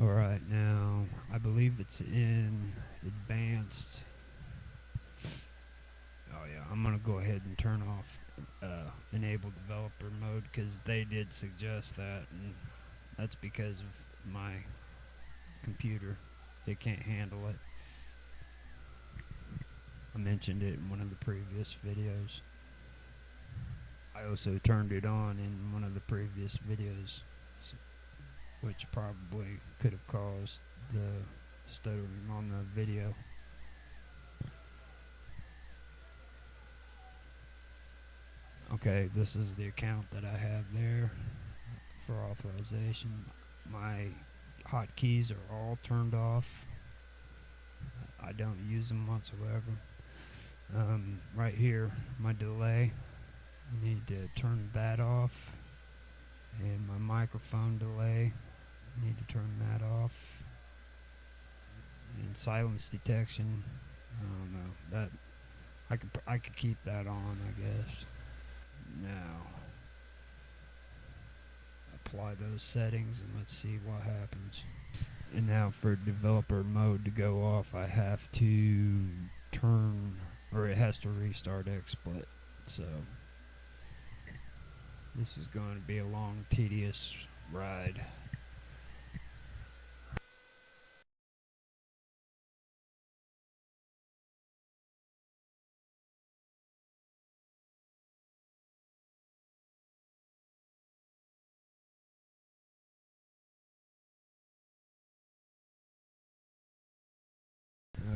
Alright, now I believe it's in advanced. Oh, yeah, I'm to go ahead and turn off uh, enable developer mode because they did suggest that, and that's because of my computer. It can't handle it. Mentioned it in one of the previous videos. I also turned it on in one of the previous videos, which probably could have caused the stuttering on the video. Okay, this is the account that I have there for authorization. My hotkeys are all turned off. I don't use them whatsoever. Um, right here, my delay. I need to turn that off. And my microphone delay. I need to turn that off. And silence detection. I don't know. That I could I could keep that on, I guess. Now apply those settings and let's see what happens. And now for developer mode to go off, I have to turn, or it has to restart XSplit. So this is going to be a long, tedious ride.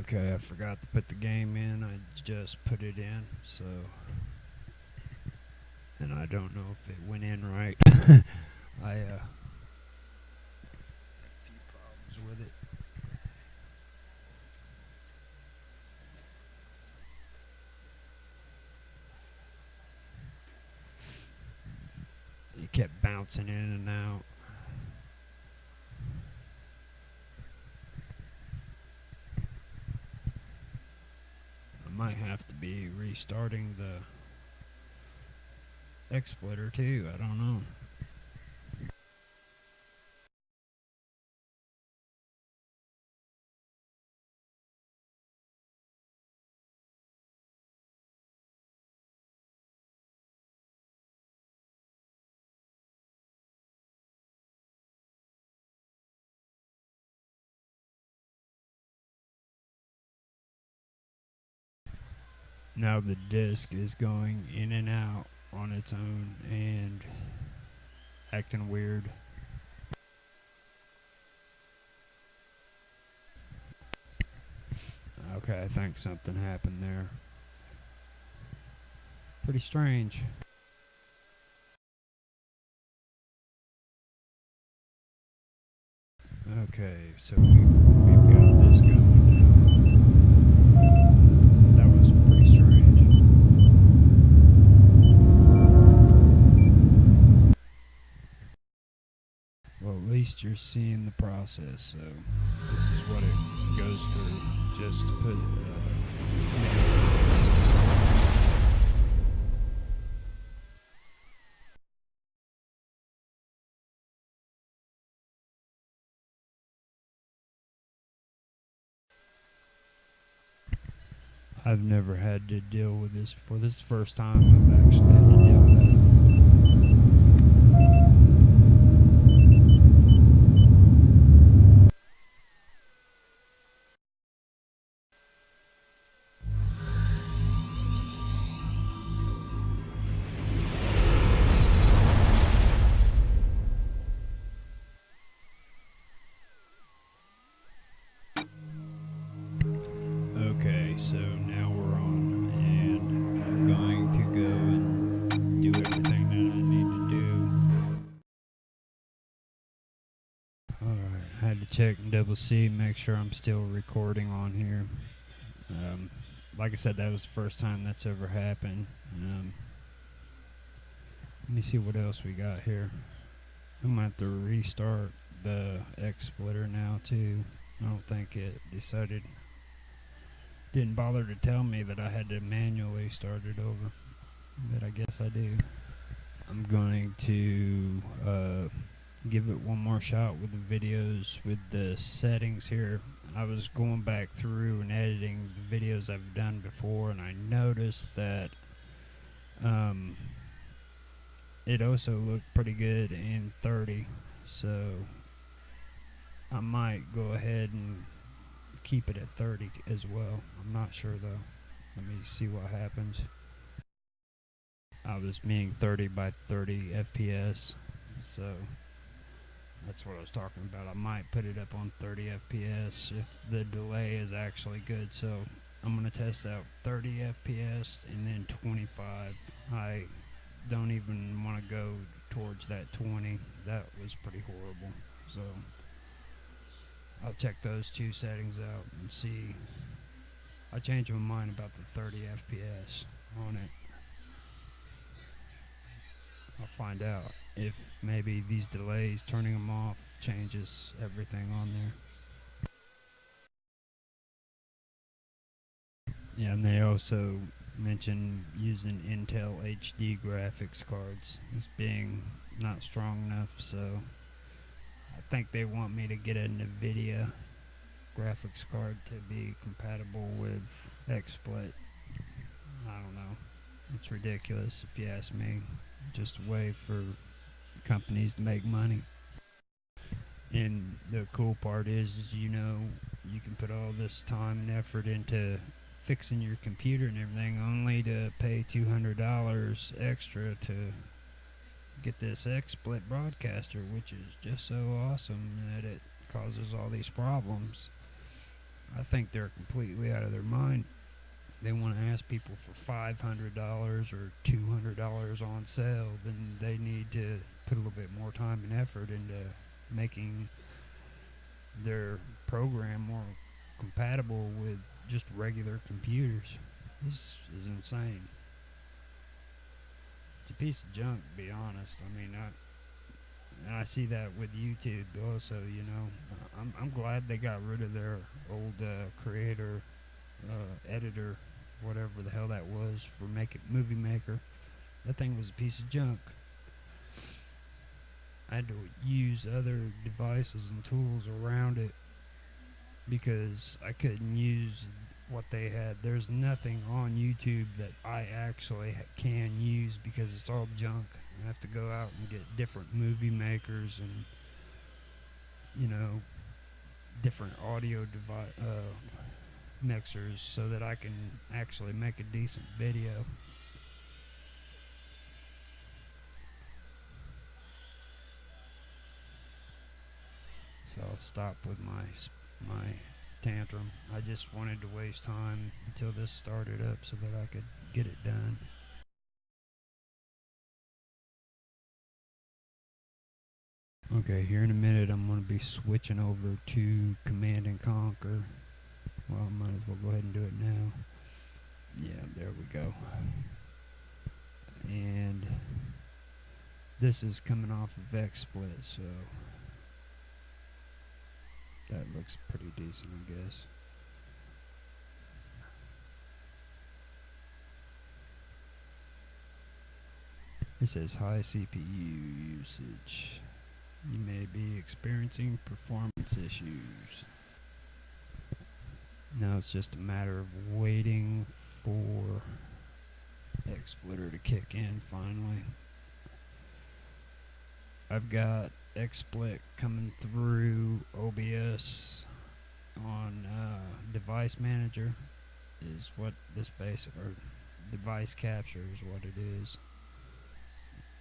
Okay, I forgot to put the game in. I just put it in, so. And I don't know if it went in right. I, uh. Had a few problems with it. It kept bouncing in and out. I might have to be restarting the XSplitter too. I don't know. Now the disc is going in and out on its own and acting weird. Okay, I think something happened there. Pretty strange. Okay, so we, we've got this going now. That was pretty strange. Well, at least you're seeing the process, so this is what it goes through just to put. Uh, I've never had to deal with this before. This is the first time I've actually had to so now we're on, and I'm going to go and do everything that I need to do. Alright, I had to check and double see, make sure I'm still recording on here. Um, like I said, that was the first time that's ever happened. Um, let me see what else we got here. I'm gonna have to restart the X splitter now too. I don't think it decided didn't bother to tell me that I had to manually start it over. But I guess I do. I'm going to uh, give it one more shot with the videos with the settings here. I was going back through and editing the videos I've done before, and I noticed that um, it also looked pretty good in 30. So I might go ahead and keep it at 30 as well. I'm not sure though. Let me see what happens. I was meaning 30 by 30 FPS, so that's what I was talking about. I might put it up on 30 FPS if the delay is actually good. So I'm going to test out 30 FPS and then 25. I don't even want to go towards that 20. That was pretty horrible. So I'll check those two settings out and see. I changed my mind about the 30 FPS on it. I'll find out if maybe these delays, turning them off, changes everything on there. Yeah, and they also mentioned using Intel HD graphics cards as being not strong enough, so think they want me to get a NVIDIA graphics card to be compatible with XSplit. I don't know. It's ridiculous if you ask me. Just a way for companies to make money. And the cool part is, is you know, you can put all this time and effort into fixing your computer and everything only to pay $200 extra to get this XSplit broadcaster, which is just so awesome that it causes all these problems. I think they're completely out of their mind. They want to ask people for $500 or $200 on sale, then they need to put a little bit more time and effort into making their program more compatible with just regular computers. This is insane. It's a piece of junk, to be honest. I mean, I and I see that with YouTube also. You know, I'm I'm glad they got rid of their old uh, creator, uh, editor, whatever the hell that was for making Movie Maker. That thing was a piece of junk. I had to use other devices and tools around it because I couldn't use what they had. There's nothing on YouTube that I actually can use because it's all junk. I have to go out and get different movie makers and you know different audio uh, mixers so that I can actually make a decent video. So I'll stop with my my tantrum. I just wanted to waste time until this started up so that I could get it done. Okay, here in a minute I'm going to be switching over to Command and Conquer. Well, I might as well go ahead and do it now. Yeah, there we go. And this is coming off of XSplit, so that looks pretty decent, I guess. It says high CPU usage. You may be experiencing performance issues. Now it's just a matter of waiting for XSplitter to kick in finally. I've got XSplit coming through OBS on uh, device manager is what this basic or device capture is what it is.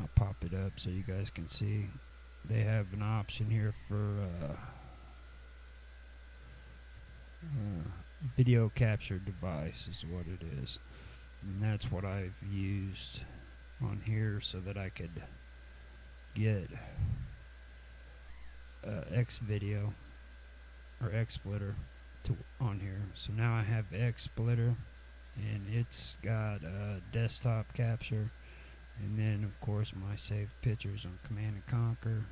I'll pop it up so you guys can see. They have an option here for uh, uh, video capture device is what it is. And that's what I've used on here so that I could get uh, X video or XSplitter to on here. So now I have X splitter and it's got a desktop capture and then of course my saved pictures on Command and Conquer.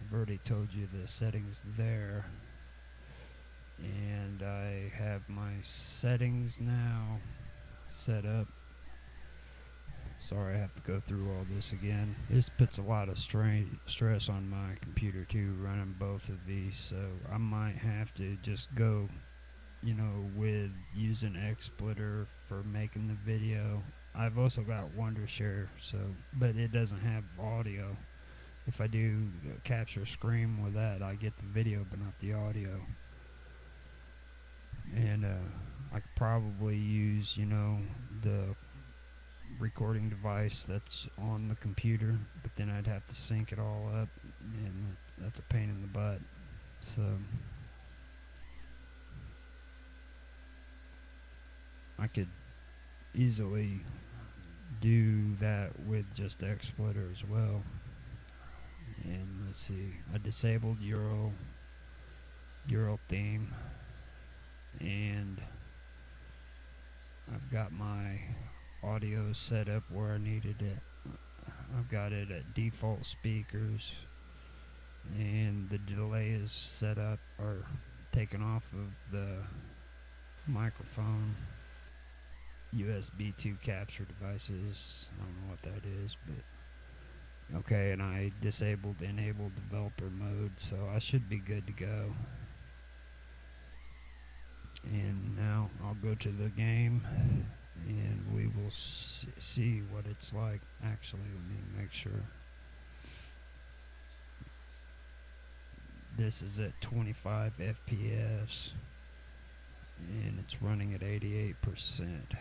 I've already told you the settings there. and I have my settings now set up. Sorry, I have to go through all this again. This puts a lot of strain, stress on my computer too, running both of these. So I might have to just go, you know, with using XSplitter for making the video. I've also got Wondershare, so but it doesn't have audio. If I do capture screen with that, I get the video but not the audio. And uh, I could probably use, you know, the recording device that's on the computer, but then I'd have to sync it all up, and that's a pain in the butt. So I could easily do that with just XSplitter as well. And let's see, I disabled Aero Aero theme, and I've got my audio set up where I needed it. I've got it at default speakers and the delay is set up or taken off of the microphone USB 2 capture devices. I don't know what that is, but okay, and I disabled enable developer mode, so I should be good to go. And now I'll go to the game and we will see what it's like. Actually, let me make sure. This is at 25 FPS and it's running at 88%. Okay,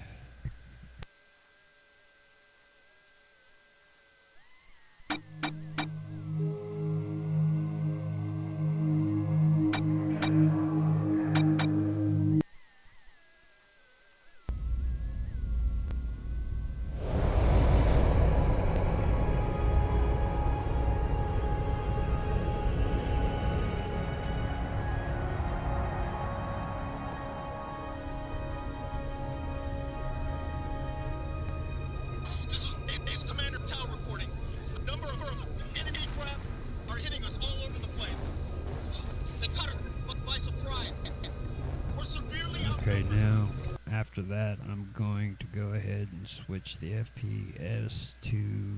that, I'm going to go ahead and switch the FPS to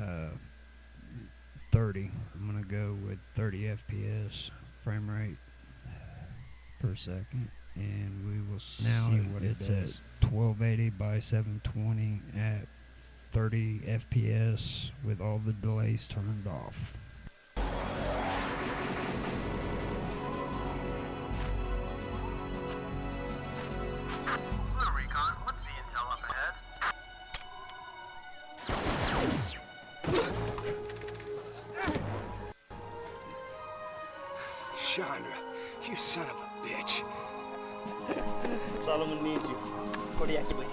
uh, 30. I'm going to go with 30 FPS frame rate per second, and we will now see what it's at 1280 by 720 at 30 FPS with all the delays turned off. Chandra, you son of a bitch. Solomon needs you. For the exploit.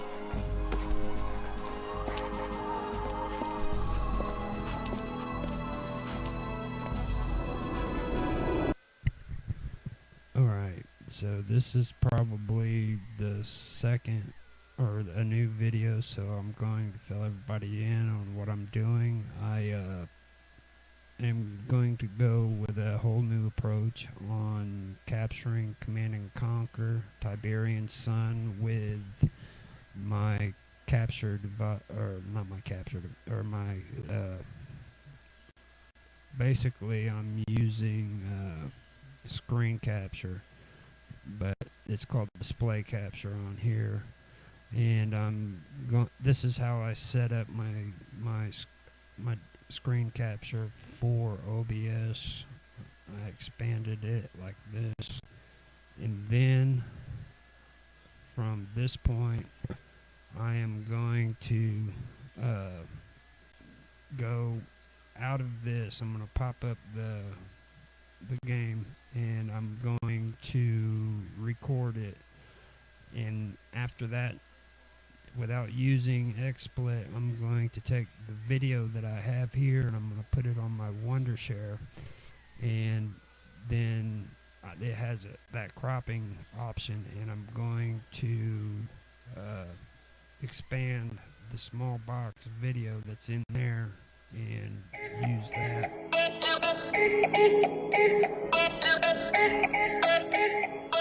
Alright, so this is probably the second or a new video, so I'm going to fill everybody in on what I'm doing. I uh, am going to go with a whole new approach on capturing Command and Conquer Tiberian Sun with my captured or not my captured or my, uh, basically I'm using uh, screen capture, but it's called display capture on here. And I'm going, this is how I set up my, my, my screen capture for OBS. I expanded it like this. And then from this point, I am going to uh, go out of this. I'm going to pop up the the game and I'm going to record it. And after that, without using XSplit, I'm going to take the video that I have here and I'm going to put it on my Wondershare. And then uh, it has a, that cropping option, and I'm going to uh, expand the small box video that's in there and use that.